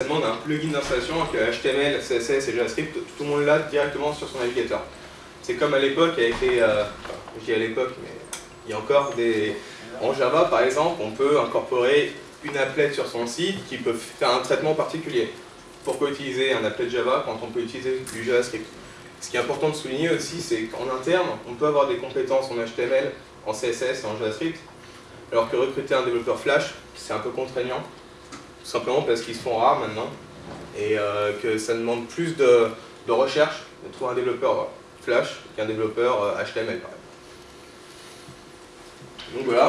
Ça demande un plugin d'installation avec HTML, CSS et JavaScript, tout le monde l'a directement sur son navigateur. C'est comme à l'époque avec. Euh, je dis à l'époque, mais il y a encore des... En Java, par exemple, on peut incorporer une applet sur son site qui peut faire un traitement particulier. Pourquoi utiliser un applet Java quand on peut utiliser du JavaScript? Ce qui est important de souligner aussi, c'est qu'en interne, on peut avoir des compétences en HTML, en CSS et en JavaScript, alors que recruter un développeur Flash, c'est un peu contraignant, simplement parce qu'ils se font rares maintenant, et euh, que ça demande plus de, recherche de trouver un développeur Flash qu'un développeur HTML par exemple. Donc voilà.